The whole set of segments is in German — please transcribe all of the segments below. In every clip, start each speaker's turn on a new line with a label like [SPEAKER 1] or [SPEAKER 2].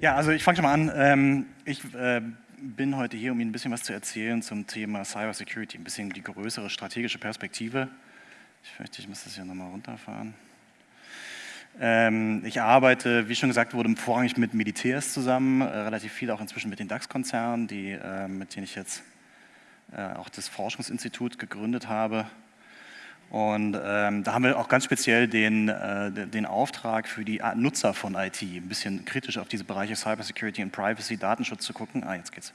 [SPEAKER 1] Ja, also ich fange schon mal an. Ähm, ich äh, bin heute hier, um Ihnen ein bisschen was zu erzählen zum Thema Cyber Security, ein bisschen die größere strategische Perspektive. Ich fürchte, ich muss das hier nochmal runterfahren. Ähm, ich arbeite, wie schon gesagt wurde, vorrangig mit Militärs zusammen, äh, relativ viel auch inzwischen mit den DAX-Konzernen, äh, mit denen ich jetzt auch das Forschungsinstitut gegründet habe. Und ähm, da haben wir auch ganz speziell den, äh, den Auftrag für die Nutzer von IT, ein bisschen kritisch auf diese Bereiche Cybersecurity und Privacy, Datenschutz zu gucken. Ah, jetzt geht's.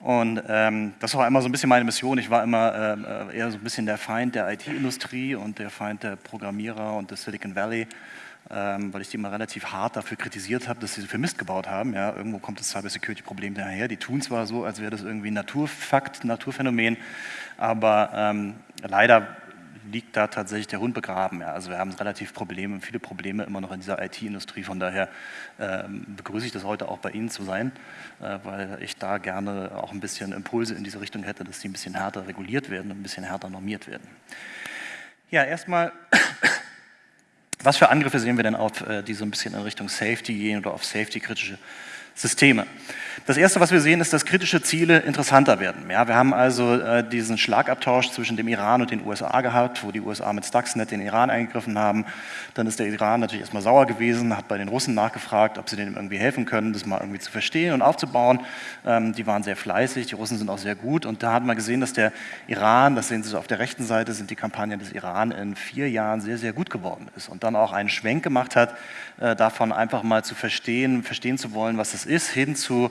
[SPEAKER 1] Und ähm, das war immer so ein bisschen meine Mission. Ich war immer äh, eher so ein bisschen der Feind der IT-Industrie und der Feind der Programmierer und des Silicon Valley, ähm, weil ich die immer relativ hart dafür kritisiert habe, dass sie so viel Mist gebaut haben. Ja, irgendwo kommt das Cybersecurity-Problem daher. Die tun zwar so, als wäre das irgendwie ein Naturfakt, Naturphänomen, aber ähm, leider liegt da tatsächlich der Hund begraben. Ja. Also wir haben relativ Probleme, viele Probleme immer noch in dieser IT-Industrie. Von daher ähm, begrüße ich das heute auch bei Ihnen zu sein, äh, weil ich da gerne auch ein bisschen Impulse in diese Richtung hätte, dass die ein bisschen härter reguliert werden und ein bisschen härter normiert werden. Ja, erstmal, was für Angriffe sehen wir denn auf, äh, die so ein bisschen in Richtung Safety gehen oder auf Safety-kritische Systeme. Das erste, was wir sehen, ist, dass kritische Ziele interessanter werden. Ja, wir haben also äh, diesen Schlagabtausch zwischen dem Iran und den USA gehabt, wo die USA mit Stuxnet den Iran eingegriffen haben. Dann ist der Iran natürlich erstmal sauer gewesen, hat bei den Russen nachgefragt, ob sie denen irgendwie helfen können, das mal irgendwie zu verstehen und aufzubauen. Ähm, die waren sehr fleißig, die Russen sind auch sehr gut. Und da hat man gesehen, dass der Iran, das sehen Sie so auf der rechten Seite, sind die Kampagnen des Iran in vier Jahren sehr, sehr gut geworden ist. Und dann auch einen Schwenk gemacht hat, äh, davon einfach mal zu verstehen, verstehen zu wollen, was das ist, hin zu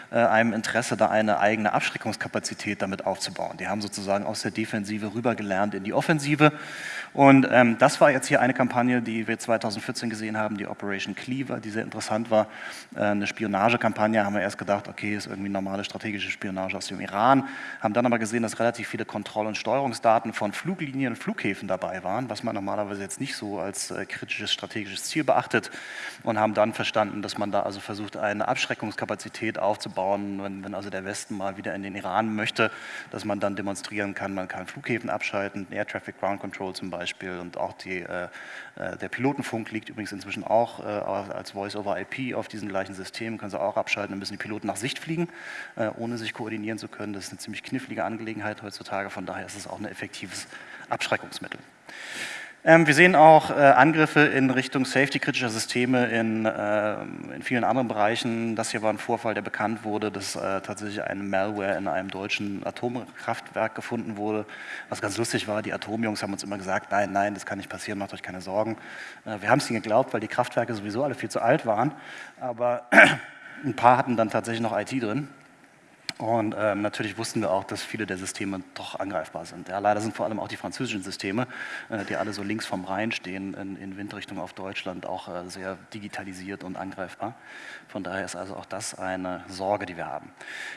[SPEAKER 1] einem Interesse, da eine eigene Abschreckungskapazität damit aufzubauen. Die haben sozusagen aus der Defensive rübergelernt in die Offensive und ähm, das war jetzt hier eine Kampagne, die wir 2014 gesehen haben, die Operation Cleaver, die sehr interessant war. Äh, eine Spionagekampagne, haben wir erst gedacht, okay, ist irgendwie normale strategische Spionage aus dem Iran, haben dann aber gesehen, dass relativ viele Kontroll- und Steuerungsdaten von Fluglinien und Flughäfen dabei waren, was man normalerweise jetzt nicht so als äh, kritisches strategisches Ziel beachtet und haben dann verstanden, dass man da also versucht, eine Abschreckungskapazität aufzubauen, wenn, wenn also der Westen mal wieder in den Iran möchte, dass man dann demonstrieren kann, man kann Flughäfen abschalten, Air Traffic Ground Control zum Beispiel, und auch die, äh, äh, der Pilotenfunk liegt übrigens inzwischen auch äh, als Voice-over-IP auf diesen gleichen Systemen, können Sie auch abschalten, dann müssen die Piloten nach Sicht fliegen, äh, ohne sich koordinieren zu können. Das ist eine ziemlich knifflige Angelegenheit heutzutage, von daher ist es auch ein effektives Abschreckungsmittel. Ähm, wir sehen auch äh, Angriffe in Richtung safety-kritischer Systeme in, äh, in, vielen anderen Bereichen. Das hier war ein Vorfall, der bekannt wurde, dass äh, tatsächlich ein Malware in einem deutschen Atomkraftwerk gefunden wurde. Was ganz lustig war, die Atomjungs haben uns immer gesagt, nein, nein, das kann nicht passieren, macht euch keine Sorgen. Äh, wir haben es ihnen geglaubt, weil die Kraftwerke sowieso alle viel zu alt waren, aber ein paar hatten dann tatsächlich noch IT drin. Und ähm, natürlich wussten wir auch, dass viele der Systeme doch angreifbar sind. Ja, leider sind vor allem auch die französischen Systeme, äh, die alle so links vom Rhein stehen, in, in Windrichtung auf Deutschland, auch äh, sehr digitalisiert und angreifbar. Von daher ist also auch das eine Sorge, die wir haben.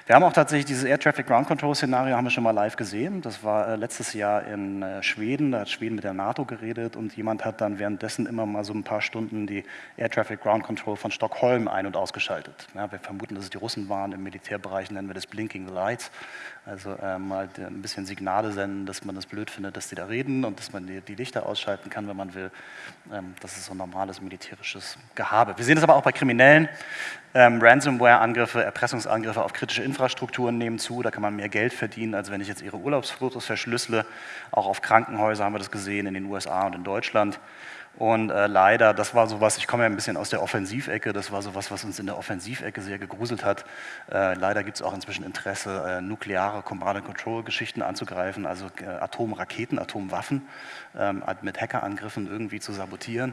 [SPEAKER 1] Wir haben auch tatsächlich dieses Air Traffic Ground Control Szenario haben wir schon mal live gesehen. Das war äh, letztes Jahr in äh, Schweden, da hat Schweden mit der NATO geredet und jemand hat dann währenddessen immer mal so ein paar Stunden die Air Traffic Ground Control von Stockholm ein- und ausgeschaltet. Ja, wir vermuten, dass es die Russen waren, im Militärbereich nennen wir das Blinking Lights, also äh, mal ein bisschen Signale senden, dass man das blöd findet, dass die da reden und dass man die, die Lichter ausschalten kann, wenn man will. Ähm, das ist so ein normales militärisches Gehabe. Wir sehen das aber auch bei Kriminellen. Ähm, Ransomware-Angriffe, Erpressungsangriffe auf kritische Infrastrukturen nehmen zu. Da kann man mehr Geld verdienen, als wenn ich jetzt Ihre Urlaubsfotos verschlüssele. Auch auf Krankenhäuser haben wir das gesehen, in den USA und in Deutschland. Und äh, leider, das war sowas, ich komme ja ein bisschen aus der Offensivecke, das war sowas, was uns in der Offensivecke sehr gegruselt hat. Äh, leider gibt es auch inzwischen Interesse, äh, nukleare Command-and-Control-Geschichten anzugreifen, also äh, Atomraketen, Atomwaffen ähm, mit Hackerangriffen irgendwie zu sabotieren.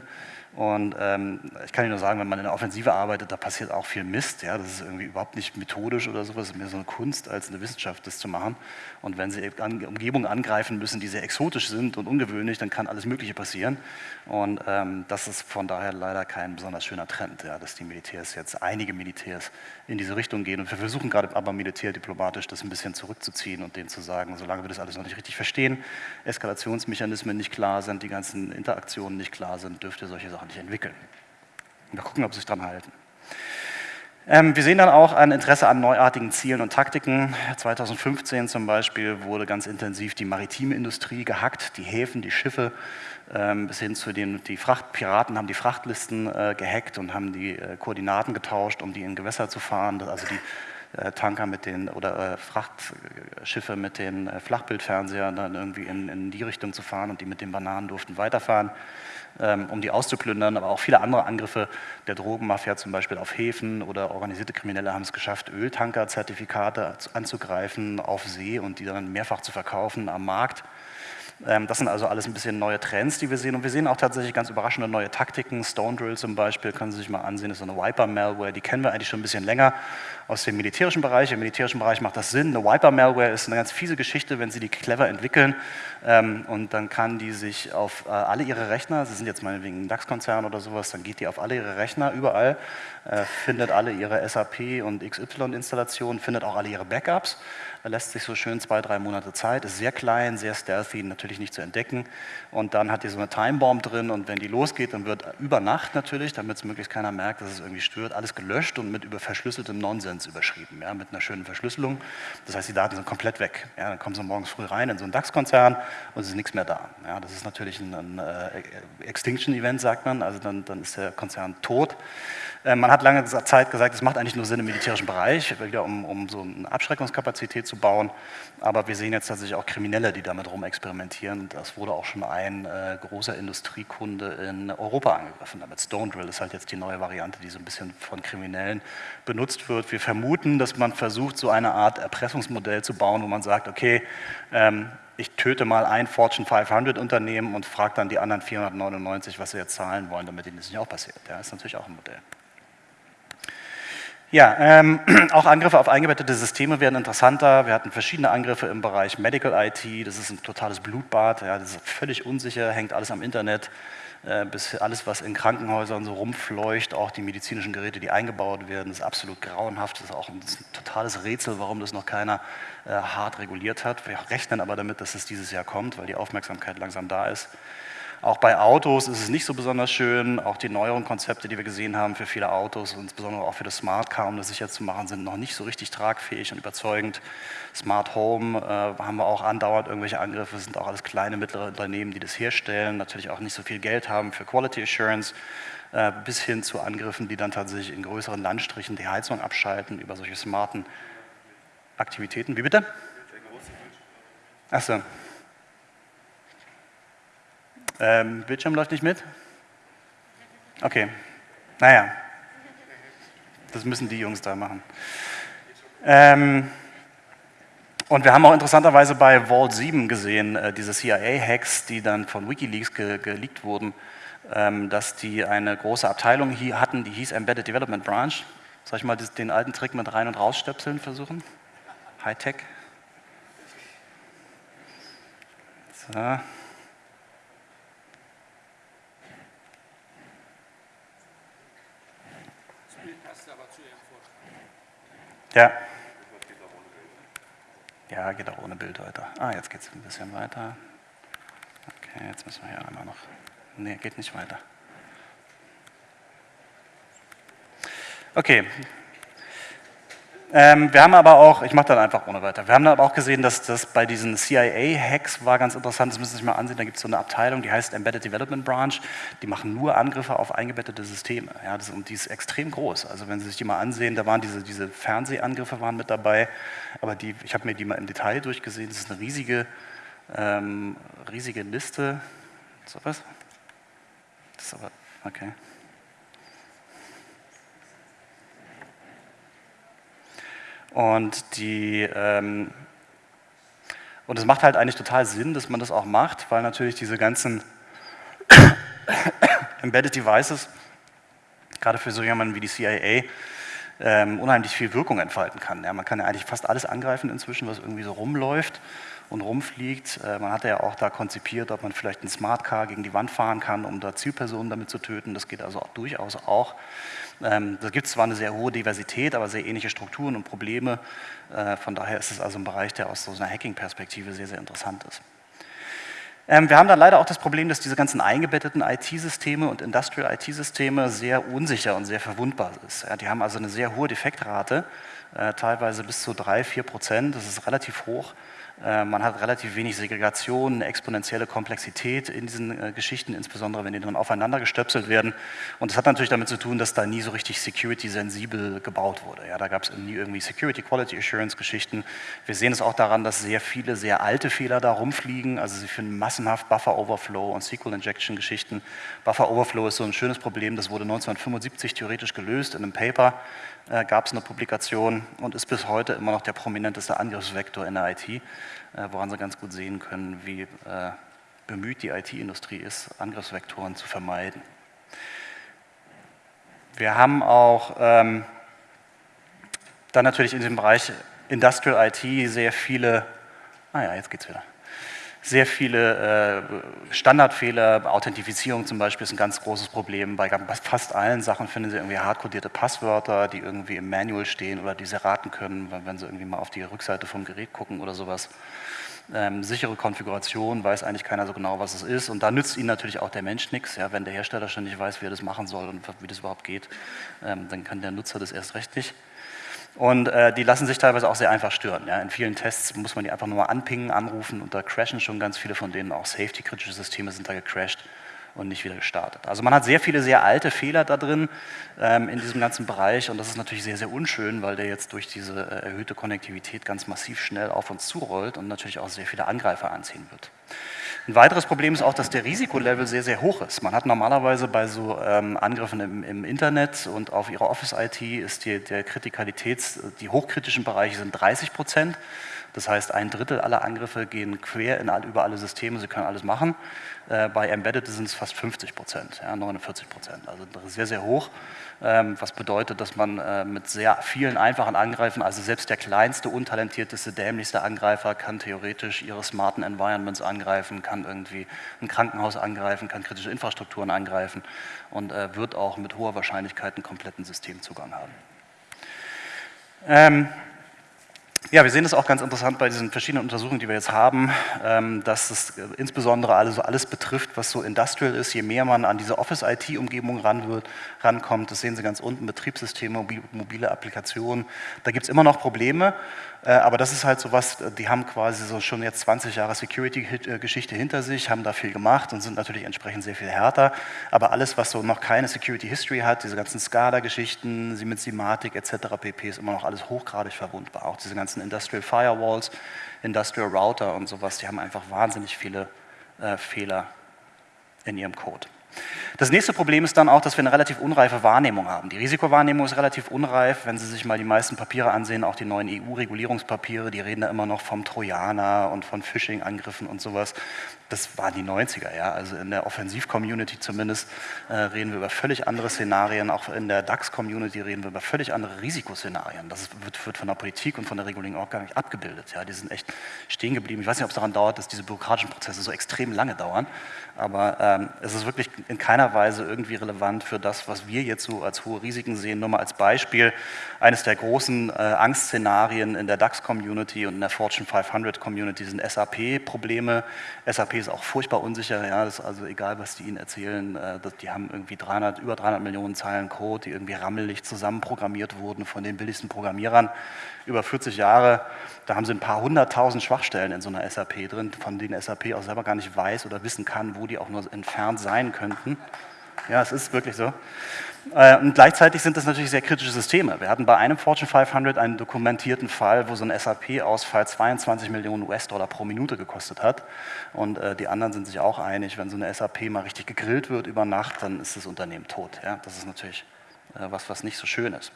[SPEAKER 1] Und ähm, ich kann Ihnen nur sagen, wenn man in der Offensive arbeitet, da passiert auch viel Mist. Ja? Das ist irgendwie überhaupt nicht methodisch oder sowas, es ist mehr so eine Kunst als eine Wissenschaft, das zu machen. Und wenn Sie Umgebungen angreifen müssen, die sehr exotisch sind und ungewöhnlich, dann kann alles Mögliche passieren. Und ähm, das ist von daher leider kein besonders schöner Trend, ja, dass die Militärs jetzt, einige Militärs in diese Richtung gehen. Und wir versuchen gerade aber militärdiplomatisch das ein bisschen zurückzuziehen und denen zu sagen, solange wir das alles noch nicht richtig verstehen, Eskalationsmechanismen nicht klar sind, die ganzen Interaktionen nicht klar sind, dürft ihr solche Sachen nicht entwickeln. Wir gucken, ob sie sich dran halten. Ähm, wir sehen dann auch ein Interesse an neuartigen Zielen und Taktiken. 2015 zum Beispiel wurde ganz intensiv die maritime Industrie gehackt, die Häfen, die Schiffe, ähm, bis hin zu den die Frachtpiraten haben die Frachtlisten äh, gehackt und haben die äh, Koordinaten getauscht, um die in Gewässer zu fahren. Also die äh, Tanker mit den oder Frachtschiffe mit den Flachbildfernsehern dann irgendwie in, in die Richtung zu fahren und die mit den Bananen durften weiterfahren. Ähm, um die auszuplündern, aber auch viele andere Angriffe der Drogenmafia, zum Beispiel auf Häfen oder organisierte Kriminelle haben es geschafft, Öltankerzertifikate anzugreifen auf See und die dann mehrfach zu verkaufen am Markt. Ähm, das sind also alles ein bisschen neue Trends, die wir sehen. Und wir sehen auch tatsächlich ganz überraschende neue Taktiken. Stone Drill zum Beispiel, können Sie sich mal ansehen, ist so eine Wiper-Malware, die kennen wir eigentlich schon ein bisschen länger aus dem militärischen Bereich. Im militärischen Bereich macht das Sinn. Eine Wiper-Malware ist eine ganz fiese Geschichte, wenn Sie die clever entwickeln. Ähm, und dann kann die sich auf äh, alle Ihre Rechner, Sie sind jetzt meinetwegen ein DAX-Konzern oder sowas, dann geht die auf alle Ihre Rechner überall, äh, findet alle Ihre SAP und XY-Installationen, findet auch alle Ihre Backups lässt sich so schön zwei, drei Monate Zeit, ist sehr klein, sehr stealthy, natürlich nicht zu entdecken. Und dann hat die so eine Timebomb drin und wenn die losgeht, dann wird über Nacht natürlich, damit es möglichst keiner merkt, dass es irgendwie stört, alles gelöscht und mit über verschlüsseltem Nonsens überschrieben, ja, mit einer schönen Verschlüsselung. Das heißt, die Daten sind komplett weg. Ja, dann kommen sie morgens früh rein in so einen DAX-Konzern und es ist nichts mehr da. Ja, das ist natürlich ein, ein äh, Extinction-Event, sagt man, also dann, dann ist der Konzern tot. Äh, man hat lange Zeit gesagt, es macht eigentlich nur Sinn im militärischen Bereich, wieder um, um so eine Abschreckungskapazität zu bauen. Aber wir sehen jetzt tatsächlich auch Kriminelle, die damit rumexperimentieren. Das wurde auch schon ein äh, großer Industriekunde in Europa angegriffen. Damit Stone Drill ist halt jetzt die neue Variante, die so ein bisschen von Kriminellen benutzt wird. Wir vermuten, dass man versucht, so eine Art Erpressungsmodell zu bauen, wo man sagt, okay, ähm, ich töte mal ein Fortune 500 Unternehmen und frage dann die anderen 499, was sie jetzt zahlen wollen, damit ihnen das nicht auch passiert. Ja, ist natürlich auch ein Modell. Ja, ähm, auch Angriffe auf eingebettete Systeme werden interessanter. Wir hatten verschiedene Angriffe im Bereich Medical IT, das ist ein totales Blutbad, ja, das ist völlig unsicher, hängt alles am Internet, äh, bis alles, was in Krankenhäusern so rumfleucht, auch die medizinischen Geräte, die eingebaut werden, ist absolut grauenhaft, das ist auch ein, ist ein totales Rätsel, warum das noch keiner äh, hart reguliert hat. Wir rechnen aber damit, dass es dieses Jahr kommt, weil die Aufmerksamkeit langsam da ist. Auch bei Autos ist es nicht so besonders schön. Auch die neueren Konzepte, die wir gesehen haben für viele Autos, insbesondere auch für das Smart Car, um das sicher zu machen, sind noch nicht so richtig tragfähig und überzeugend. Smart Home äh, haben wir auch andauernd irgendwelche Angriffe, das sind auch alles kleine, mittlere Unternehmen, die das herstellen, natürlich auch nicht so viel Geld haben für Quality Assurance, äh, bis hin zu Angriffen, die dann tatsächlich in größeren Landstrichen die Heizung abschalten über solche smarten Aktivitäten. Wie bitte? Achso. Ähm, Bildschirm läuft nicht mit? Okay, naja, das müssen die Jungs da machen. Ähm, und wir haben auch interessanterweise bei Vault 7 gesehen, äh, diese CIA-Hacks, die dann von Wikileaks ge geleakt wurden, ähm, dass die eine große Abteilung hier hatten, die hieß Embedded Development Branch. Soll ich mal den alten Trick mit rein- und rausstöpseln versuchen? Hightech. So. Ja. Ja, geht auch ohne Bild weiter. Ah, jetzt geht es ein bisschen weiter. Okay, jetzt müssen wir hier einmal noch. Nee, geht nicht weiter. Okay, ähm, wir haben aber auch, ich mache dann einfach ohne weiter, wir haben aber auch gesehen, dass das bei diesen CIA-Hacks war ganz interessant, das müssen Sie sich mal ansehen, da gibt es so eine Abteilung, die heißt Embedded Development Branch, die machen nur Angriffe auf eingebettete Systeme. Ja, das, und die ist extrem groß, also wenn Sie sich die mal ansehen, da waren diese, diese Fernsehangriffe waren mit dabei, aber die, ich habe mir die mal im Detail durchgesehen, das ist eine riesige, ähm, riesige Liste. So was? Das ist aber, okay. Und die ähm, und es macht halt eigentlich total Sinn, dass man das auch macht, weil natürlich diese ganzen Embedded Devices, gerade für so jemanden wie die CIA, ähm, unheimlich viel Wirkung entfalten kann. Ja, man kann ja eigentlich fast alles angreifen inzwischen, was irgendwie so rumläuft und rumfliegt. Äh, man hat ja auch da konzipiert, ob man vielleicht ein Smart Car gegen die Wand fahren kann, um da Zielpersonen damit zu töten. Das geht also auch durchaus auch. Ähm, da gibt es zwar eine sehr hohe Diversität, aber sehr ähnliche Strukturen und Probleme. Äh, von daher ist es also ein Bereich, der aus so einer Hacking-Perspektive sehr, sehr interessant ist. Ähm, wir haben dann leider auch das Problem, dass diese ganzen eingebetteten IT-Systeme und Industrial IT-Systeme sehr unsicher und sehr verwundbar sind. Die haben also eine sehr hohe Defektrate, äh, teilweise bis zu 3, 4 Prozent, das ist relativ hoch. Äh, man hat relativ wenig Segregation, eine exponentielle Komplexität in diesen äh, Geschichten, insbesondere wenn die dann aufeinander gestöpselt werden. Und das hat natürlich damit zu tun, dass da nie so richtig security-sensibel gebaut wurde. Ja, da gab es nie irgendwie Security Quality Assurance Geschichten. Wir sehen es auch daran, dass sehr viele sehr alte Fehler da rumfliegen. Also sie finden massenhaft Buffer Overflow und SQL Injection Geschichten. Buffer Overflow ist so ein schönes Problem, das wurde 1975 theoretisch gelöst in einem Paper äh, gab es eine Publikation und ist bis heute immer noch der prominenteste Angriffsvektor in der IT, äh, woran Sie ganz gut sehen können, wie äh, bemüht die IT-Industrie ist, Angriffsvektoren zu vermeiden. Wir haben auch ähm, dann natürlich in dem Bereich Industrial IT sehr viele, ah ja, jetzt geht's wieder sehr viele äh, Standardfehler, Authentifizierung zum Beispiel ist ein ganz großes Problem. Bei fast allen Sachen finden Sie irgendwie hardcodierte Passwörter, die irgendwie im Manual stehen oder die Sie raten können, wenn Sie irgendwie mal auf die Rückseite vom Gerät gucken oder sowas. Ähm, sichere Konfiguration, weiß eigentlich keiner so genau, was es ist. Und da nützt Ihnen natürlich auch der Mensch nichts. Ja, wenn der Hersteller schon nicht weiß, wie er das machen soll und wie das überhaupt geht, ähm, dann kann der Nutzer das erst recht nicht. Und äh, die lassen sich teilweise auch sehr einfach stören. Ja. In vielen Tests muss man die einfach nur mal anpingen, anrufen und da crashen schon ganz viele von denen. Auch safety-kritische Systeme sind da gecrashed und nicht wieder gestartet. Also man hat sehr viele sehr alte Fehler da drin ähm, in diesem ganzen Bereich und das ist natürlich sehr, sehr unschön, weil der jetzt durch diese äh, erhöhte Konnektivität ganz massiv schnell auf uns zurollt und natürlich auch sehr viele Angreifer anziehen wird. Ein weiteres Problem ist auch, dass der Risikolevel sehr, sehr hoch ist. Man hat normalerweise bei so ähm, Angriffen im, im, Internet und auf Ihrer Office-IT ist die, der Kritikalitäts, die hochkritischen Bereiche sind 30 Prozent. Das heißt, ein Drittel aller Angriffe gehen quer in all, über alle Systeme, sie können alles machen. Äh, bei Embedded sind es fast 50 Prozent, ja, 49 Prozent, also sehr, sehr hoch. Ähm, was bedeutet, dass man äh, mit sehr vielen einfachen Angreifen, also selbst der kleinste, untalentierteste, dämlichste Angreifer kann theoretisch ihre smarten Environments angreifen, kann irgendwie ein Krankenhaus angreifen, kann kritische Infrastrukturen angreifen und äh, wird auch mit hoher Wahrscheinlichkeit einen kompletten Systemzugang haben. Ähm, ja, wir sehen das auch ganz interessant bei diesen verschiedenen Untersuchungen, die wir jetzt haben, ähm, dass es äh, insbesondere also alles betrifft, was so industrial ist. Je mehr man an diese Office-IT-Umgebung ran rankommt, das sehen Sie ganz unten, Betriebssysteme, mobile Applikationen, da gibt es immer noch Probleme. Äh, aber das ist halt so was, die haben quasi so schon jetzt 20 Jahre Security-Geschichte hinter sich, haben da viel gemacht und sind natürlich entsprechend sehr viel härter. Aber alles, was so noch keine Security-History hat, diese ganzen SCADA-Geschichten, sie mit Simatic etc. pp. ist immer noch alles hochgradig verwundbar. Auch diese ganzen Industrial Firewalls, Industrial Router und sowas, die haben einfach wahnsinnig viele äh, Fehler in ihrem Code. Das nächste Problem ist dann auch, dass wir eine relativ unreife Wahrnehmung haben. Die Risikowahrnehmung ist relativ unreif. Wenn Sie sich mal die meisten Papiere ansehen, auch die neuen EU-Regulierungspapiere, die reden da immer noch vom Trojaner und von Phishing-Angriffen und sowas das waren die 90er, ja. Also in der Offensiv-Community zumindest äh, reden wir über völlig andere Szenarien, auch in der DAX-Community reden wir über völlig andere Risikoszenarien. Das wird, wird, von der Politik und von der Regulierung auch gar nicht abgebildet. Ja. Die sind echt stehen geblieben. Ich weiß nicht, ob es daran dauert, dass diese bürokratischen Prozesse so extrem lange dauern, aber ähm, es ist wirklich in keiner Weise irgendwie relevant für das, was wir jetzt so als hohe Risiken sehen. Nur mal als Beispiel, eines der großen äh, Angstszenarien in der DAX-Community und in der Fortune 500-Community sind SAP-Probleme. SAP ist auch furchtbar unsicher, ja, das ist also egal, was die Ihnen erzählen, äh, die haben irgendwie 300, über 300 Millionen Zeilen Code, die irgendwie rammelig zusammenprogrammiert wurden von den billigsten Programmierern über 40 Jahre. Da haben sie ein paar hunderttausend Schwachstellen in so einer SAP drin, von denen SAP auch selber gar nicht weiß oder wissen kann, wo die auch nur entfernt sein könnten. Ja, es ist wirklich so. Äh, und gleichzeitig sind das natürlich sehr kritische Systeme. Wir hatten bei einem Fortune 500 einen dokumentierten Fall, wo so ein SAP-Ausfall 22 Millionen US-Dollar pro Minute gekostet hat. Und äh, die anderen sind sich auch einig, wenn so eine SAP mal richtig gegrillt wird über Nacht, dann ist das Unternehmen tot. Ja? Das ist natürlich äh, was, was nicht so schön ist.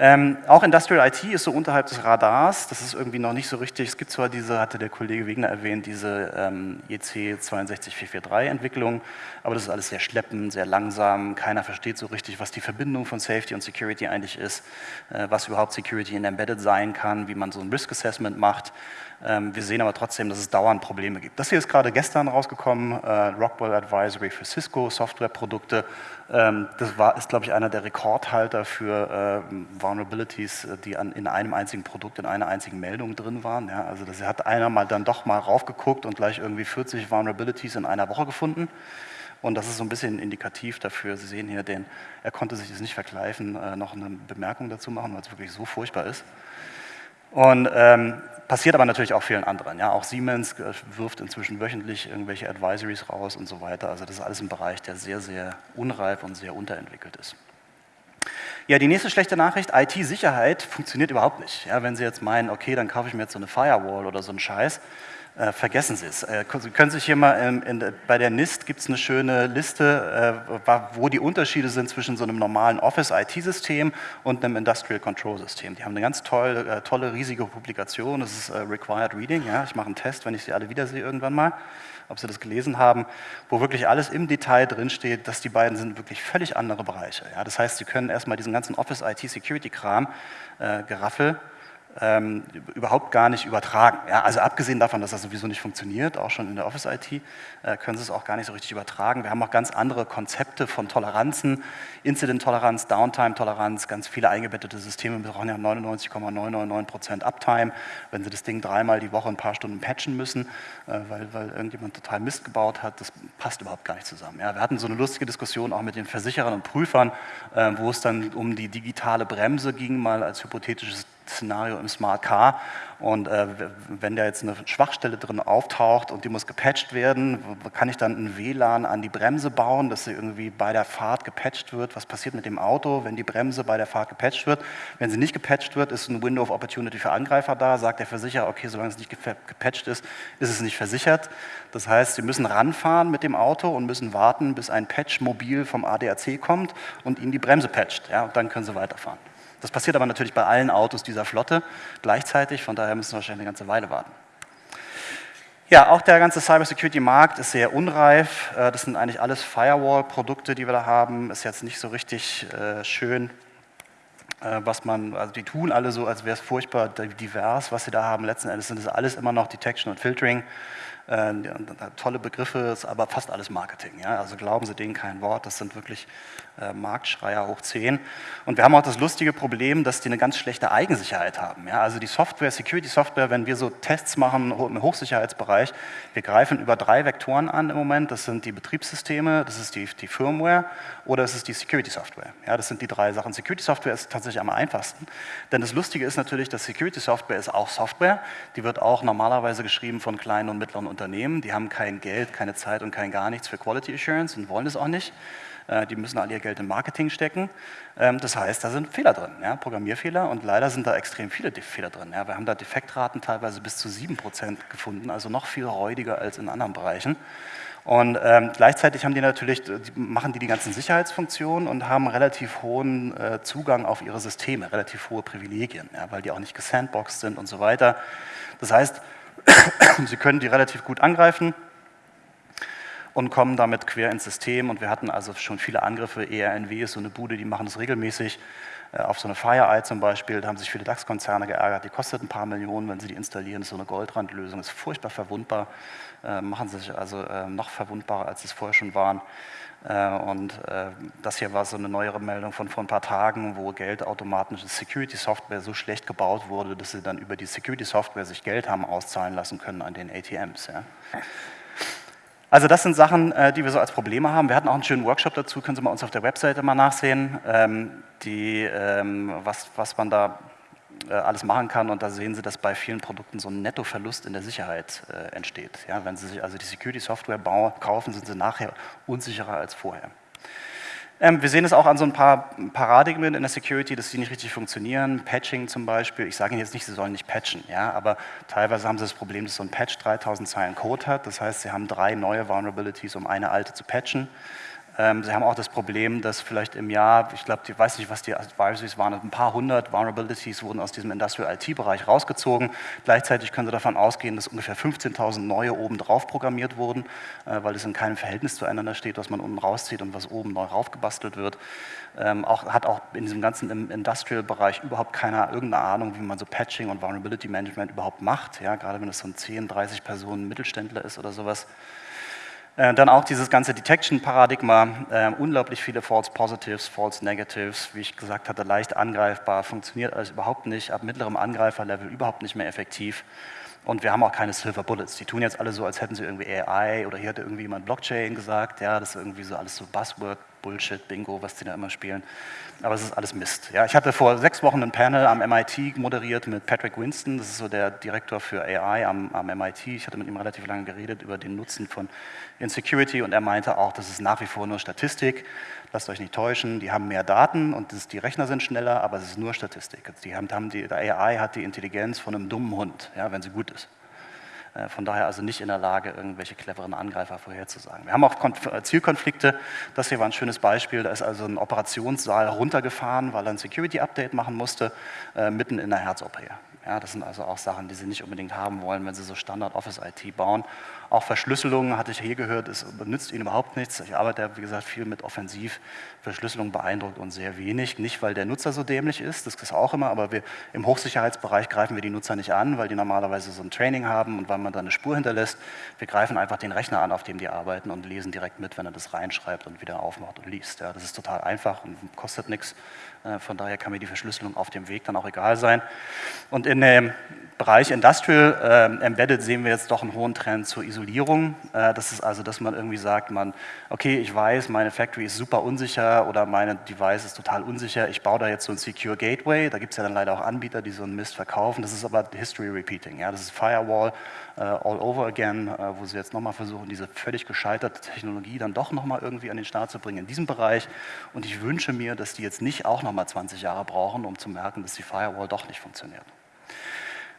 [SPEAKER 1] Ähm, auch Industrial IT ist so unterhalb des Radars, das ist irgendwie noch nicht so richtig, es gibt zwar diese, hatte der Kollege Wegner erwähnt, diese ähm, EC 62443 Entwicklung, aber das ist alles sehr schleppend, sehr langsam, keiner versteht so richtig, was die Verbindung von Safety und Security eigentlich ist, äh, was überhaupt Security in Embedded sein kann, wie man so ein Risk Assessment macht. Ähm, wir sehen aber trotzdem, dass es dauernd Probleme gibt. Das hier ist gerade gestern rausgekommen, äh, Rockwell Advisory für Cisco, Softwareprodukte. Ähm, das war, ist, glaube ich, einer der Rekordhalter für äh, Vulnerabilities, äh, die an, in einem einzigen Produkt, in einer einzigen Meldung drin waren. Ja, also das hat einer mal dann doch mal raufgeguckt und gleich irgendwie 40 Vulnerabilities in einer Woche gefunden. Und das ist so ein bisschen indikativ dafür. Sie sehen hier, den, er konnte sich das nicht verkleifen, äh, noch eine Bemerkung dazu machen, weil es wirklich so furchtbar ist. Und ähm, passiert aber natürlich auch vielen anderen. Ja? Auch Siemens äh, wirft inzwischen wöchentlich irgendwelche Advisories raus und so weiter. Also das ist alles ein Bereich, der sehr, sehr unreif und sehr unterentwickelt ist. Ja, die nächste schlechte Nachricht, IT-Sicherheit funktioniert überhaupt nicht. Ja, wenn Sie jetzt meinen, okay, dann kaufe ich mir jetzt so eine Firewall oder so einen Scheiß, äh, vergessen Sie es. Äh, Sie können sich hier mal, in, in, bei der NIST gibt es eine schöne Liste, äh, wo die Unterschiede sind zwischen so einem normalen Office-IT-System und einem Industrial Control-System. Die haben eine ganz toll, äh, tolle, riesige Publikation, das ist Required Reading. Ja? Ich mache einen Test, wenn ich sie alle wiedersehe irgendwann mal, ob Sie das gelesen haben, wo wirklich alles im Detail drinsteht, dass die beiden sind wirklich völlig andere Bereiche. Ja? Das heißt, Sie können erstmal diesen ganzen Office-IT-Security-Kram, äh, Geraffel, ähm, überhaupt gar nicht übertragen. Ja, also abgesehen davon, dass das sowieso nicht funktioniert, auch schon in der Office-IT, äh, können Sie es auch gar nicht so richtig übertragen. Wir haben auch ganz andere Konzepte von Toleranzen, Incident-Toleranz, Downtime-Toleranz, ganz viele eingebettete Systeme brauchen ja 99,999% Uptime, wenn Sie das Ding dreimal die Woche ein paar Stunden patchen müssen, äh, weil, weil irgendjemand total Mist gebaut hat, das passt überhaupt gar nicht zusammen. Ja, wir hatten so eine lustige Diskussion auch mit den Versicherern und Prüfern, äh, wo es dann um die digitale Bremse ging, mal als hypothetisches Szenario im Smart Car und äh, wenn da jetzt eine Schwachstelle drin auftaucht und die muss gepatcht werden, kann ich dann ein WLAN an die Bremse bauen, dass sie irgendwie bei der Fahrt gepatcht wird? Was passiert mit dem Auto, wenn die Bremse bei der Fahrt gepatcht wird? Wenn sie nicht gepatcht wird, ist ein Window of Opportunity für Angreifer da, sagt der Versicherer, okay, solange es nicht gepatcht ist, ist es nicht versichert. Das heißt, Sie müssen ranfahren mit dem Auto und müssen warten, bis ein Patch mobil vom ADAC kommt und Ihnen die Bremse patcht. Ja, und dann können Sie weiterfahren. Das passiert aber natürlich bei allen Autos dieser Flotte gleichzeitig, von daher müssen wir wahrscheinlich eine ganze Weile warten. Ja, auch der ganze Cybersecurity-Markt ist sehr unreif. Äh, das sind eigentlich alles Firewall-Produkte, die wir da haben. Ist jetzt nicht so richtig äh, schön, äh, was man, also die tun alle so, als wäre es furchtbar divers, was sie da haben. Letzten Endes sind es alles immer noch Detection und Filtering. Tolle Begriffe, ist aber fast alles Marketing. Ja? Also glauben Sie denen kein Wort, das sind wirklich äh, Marktschreier hoch 10. Und wir haben auch das lustige Problem, dass die eine ganz schlechte Eigensicherheit haben. Ja? Also die Software, Security-Software, wenn wir so Tests machen im Hochsicherheitsbereich, wir greifen über drei Vektoren an im Moment. Das sind die Betriebssysteme, das ist die, die Firmware oder es ist die Security-Software. Ja, das sind die drei Sachen. Security-Software ist tatsächlich am einfachsten, denn das Lustige ist natürlich, dass Security-Software ist auch Software. Die wird auch normalerweise geschrieben von kleinen und mittleren Unternehmen. Die haben kein Geld, keine Zeit und kein gar nichts für Quality Assurance und wollen das auch nicht. Äh, die müssen all ihr Geld in Marketing stecken. Ähm, das heißt, da sind Fehler drin, ja, Programmierfehler und leider sind da extrem viele Fehler drin. Ja. Wir haben da Defektraten teilweise bis zu 7% gefunden, also noch viel räudiger als in anderen Bereichen. Und ähm, gleichzeitig haben die natürlich, die machen die die ganzen Sicherheitsfunktionen und haben relativ hohen äh, Zugang auf ihre Systeme, relativ hohe Privilegien, ja, weil die auch nicht gesandboxed sind und so weiter. Das heißt, sie können die relativ gut angreifen und kommen damit quer ins System. Und wir hatten also schon viele Angriffe. ERNW ist so eine Bude, die machen das regelmäßig. Äh, auf so eine FireEye zum Beispiel, da haben sich viele DAX-Konzerne geärgert. Die kostet ein paar Millionen, wenn sie die installieren. Das ist so eine Goldrandlösung, ist furchtbar verwundbar. Äh, machen sich also äh, noch verwundbarer, als es vorher schon waren. Äh, und äh, das hier war so eine neuere Meldung von vor ein paar Tagen, wo geldautomatische Security-Software so schlecht gebaut wurde, dass sie dann über die Security-Software sich Geld haben auszahlen lassen können an den ATMs. Ja. Also das sind Sachen, äh, die wir so als Probleme haben. Wir hatten auch einen schönen Workshop dazu, können Sie mal uns auf der Webseite mal nachsehen, ähm, die, ähm, was, was man da äh, alles machen kann und da sehen Sie, dass bei vielen Produkten so ein Nettoverlust in der Sicherheit äh, entsteht. Ja, wenn Sie sich also die Security-Software kaufen, sind Sie nachher unsicherer als vorher. Ähm, wir sehen es auch an so ein paar Paradigmen in der Security, dass die nicht richtig funktionieren. Patching zum Beispiel. Ich sage Ihnen jetzt nicht, Sie sollen nicht patchen, ja, aber teilweise haben Sie das Problem, dass so ein Patch 3000 Zeilen Code hat. Das heißt, Sie haben drei neue Vulnerabilities, um eine alte zu patchen. Ähm, sie haben auch das Problem, dass vielleicht im Jahr, ich glaube, ich weiß nicht, was die Advisories waren, ein paar hundert Vulnerabilities wurden aus diesem Industrial IT-Bereich rausgezogen. Gleichzeitig können Sie davon ausgehen, dass ungefähr 15.000 neue oben drauf programmiert wurden, äh, weil es in keinem Verhältnis zueinander steht, was man unten rauszieht und was oben neu raufgebastelt wird. Ähm, auch, hat auch in diesem ganzen Industrial-Bereich überhaupt keiner irgendeine Ahnung, wie man so Patching und Vulnerability Management überhaupt macht, ja, gerade wenn es so ein 10, 30 Personen Mittelständler ist oder sowas. Äh, dann auch dieses ganze Detection-Paradigma, äh, unglaublich viele False Positives, False Negatives, wie ich gesagt hatte, leicht angreifbar, funktioniert alles überhaupt nicht, ab mittlerem Angreiferlevel überhaupt nicht mehr effektiv. Und wir haben auch keine Silver Bullets. Die tun jetzt alle so, als hätten sie irgendwie AI oder hier hatte irgendwie jemand Blockchain gesagt. Ja, das ist irgendwie so alles so Buzzword, Bullshit, Bingo, was die da immer spielen. Aber es ist alles Mist. Ja, ich hatte vor sechs Wochen ein Panel am MIT moderiert mit Patrick Winston, das ist so der Direktor für AI am, am MIT. Ich hatte mit ihm relativ lange geredet über den Nutzen von Insecurity und er meinte auch, das ist nach wie vor nur Statistik. Lasst euch nicht täuschen, die haben mehr Daten und das, die Rechner sind schneller, aber es ist nur Statistik. Die haben, haben die, der AI hat die Intelligenz von einem dummen Hund, ja, wenn sie gut ist. Äh, von daher also nicht in der Lage, irgendwelche cleveren Angreifer vorherzusagen. Wir haben auch äh, Zielkonflikte. Das hier war ein schönes Beispiel. Da ist also ein Operationssaal runtergefahren, weil er ein Security-Update machen musste, äh, mitten in der Herz-OP. Ja, das sind also auch Sachen, die Sie nicht unbedingt haben wollen, wenn Sie so Standard-Office-IT bauen. Auch Verschlüsselung, hatte ich hier gehört, es nützt Ihnen überhaupt nichts. Ich arbeite, wie gesagt, viel mit Offensiv. Verschlüsselung beeindruckt uns sehr wenig. Nicht, weil der Nutzer so dämlich ist, das ist auch immer, aber wir, im Hochsicherheitsbereich greifen wir die Nutzer nicht an, weil die normalerweise so ein Training haben und weil man da eine Spur hinterlässt. Wir greifen einfach den Rechner an, auf dem die arbeiten und lesen direkt mit, wenn er das reinschreibt und wieder aufmacht und liest. Ja, das ist total einfach und kostet nichts. Äh, von daher kann mir die Verschlüsselung auf dem Weg dann auch egal sein. Und in dem Bereich Industrial äh, Embedded sehen wir jetzt doch einen hohen Trend zur Isolierung. Äh, das ist also, dass man irgendwie sagt, man, okay, ich weiß, meine Factory ist super unsicher oder meine Device ist total unsicher, ich baue da jetzt so ein Secure Gateway, da gibt es ja dann leider auch Anbieter, die so einen Mist verkaufen, das ist aber History Repeating, ja? das ist Firewall äh, all over again, äh, wo sie jetzt nochmal versuchen, diese völlig gescheiterte Technologie dann doch nochmal irgendwie an den Start zu bringen in diesem Bereich und ich wünsche mir, dass die jetzt nicht auch nochmal 20 Jahre brauchen, um zu merken, dass die Firewall doch nicht funktioniert.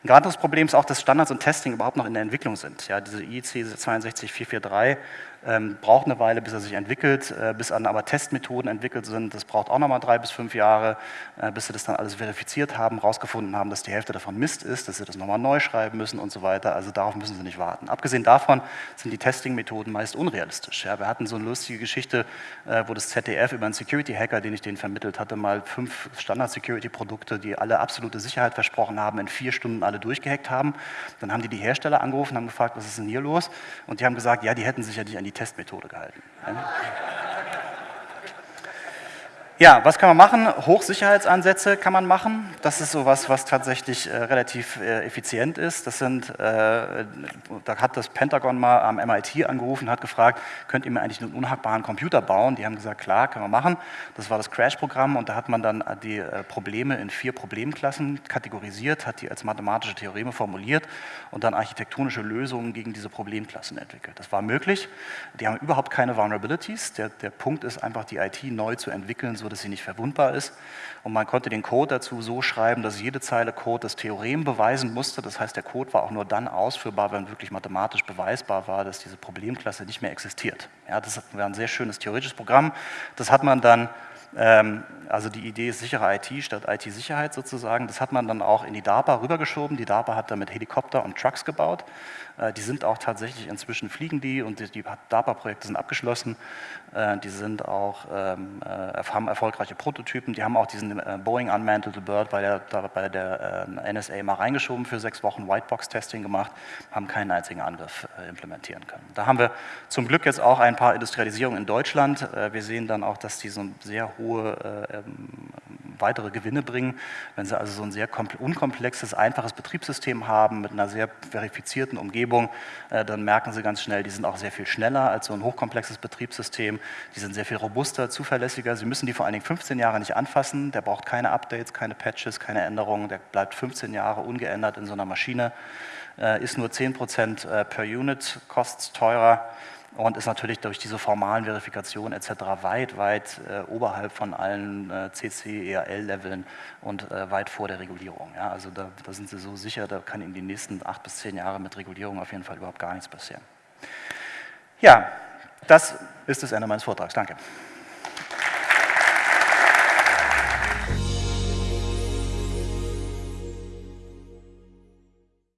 [SPEAKER 1] Ein anderes Problem ist auch, dass Standards und Testing überhaupt noch in der Entwicklung sind. Ja, diese IEC 62443 ähm, braucht eine Weile, bis er sich entwickelt, äh, bis dann aber Testmethoden entwickelt sind. Das braucht auch nochmal drei bis fünf Jahre, äh, bis sie das dann alles verifiziert haben, rausgefunden haben, dass die Hälfte davon Mist ist, dass sie das nochmal neu schreiben müssen und so weiter. Also darauf müssen sie nicht warten. Abgesehen davon sind die Testing-Methoden meist unrealistisch. Ja, wir hatten so eine lustige Geschichte, äh, wo das ZDF über einen Security-Hacker, den ich denen vermittelt hatte, mal fünf Standard-Security-Produkte, die alle absolute Sicherheit versprochen haben, in vier Stunden alle durchgehackt haben. Dann haben die die Hersteller angerufen, haben gefragt, was ist denn hier los? Und die haben gesagt, ja, die hätten sich ja nicht an die Testmethode gehalten. Was kann man machen? Hochsicherheitsansätze kann man machen. Das ist sowas, was tatsächlich äh, relativ äh, effizient ist. Das sind, äh, da hat das Pentagon mal am MIT angerufen, hat gefragt, könnt ihr mir eigentlich einen unhackbaren Computer bauen? Die haben gesagt, klar, können wir machen. Das war das Crash-Programm und da hat man dann die äh, Probleme in vier Problemklassen kategorisiert, hat die als mathematische Theoreme formuliert und dann architektonische Lösungen gegen diese Problemklassen entwickelt. Das war möglich. Die haben überhaupt keine Vulnerabilities. Der, der Punkt ist einfach, die IT neu zu entwickeln, so dass sie nicht verwundbar ist. Und man konnte den Code dazu so schreiben, dass jede Zeile Code das Theorem beweisen musste. Das heißt, der Code war auch nur dann ausführbar, wenn wirklich mathematisch beweisbar war, dass diese Problemklasse nicht mehr existiert. Ja, das war ein sehr schönes theoretisches Programm. Das hat man dann ähm, also die Idee ist sichere IT statt IT-Sicherheit sozusagen. Das hat man dann auch in die DARPA rübergeschoben. Die DARPA hat damit Helikopter und Trucks gebaut. Äh, die sind auch tatsächlich inzwischen fliegen die und die, DARPA-Projekte sind abgeschlossen. Äh, die sind auch, ähm, äh, haben erfolgreiche Prototypen. Die haben auch diesen Boeing Unmantled Bird bei der, bei der NSA mal reingeschoben für sechs Wochen Whitebox-Testing gemacht, haben keinen einzigen Angriff implementieren können. Da haben wir zum Glück jetzt auch ein paar Industrialisierungen in Deutschland. Wir sehen dann auch, dass die so sehr hohe ähm, weitere Gewinne bringen. Wenn Sie also so ein sehr unkomplexes, einfaches Betriebssystem haben mit einer sehr verifizierten Umgebung, äh, dann merken Sie ganz schnell, die sind auch sehr viel schneller als so ein hochkomplexes Betriebssystem. Die sind sehr viel robuster, zuverlässiger. Sie müssen die vor allen Dingen 15 Jahre nicht anfassen. Der braucht keine Updates, keine Patches, keine Änderungen. Der bleibt 15 Jahre ungeändert in so einer Maschine. Ist nur 10% äh, per Unit, kostet teurer und ist natürlich durch diese formalen Verifikationen etc. weit, weit äh, oberhalb von allen äh, CC, ERL-Leveln und äh, weit vor der Regulierung. Ja, also da, da, sind Sie so sicher, da kann in den nächsten acht bis zehn Jahren mit Regulierung auf jeden Fall überhaupt gar nichts passieren. Ja, das ist das Ende meines Vortrags. Danke.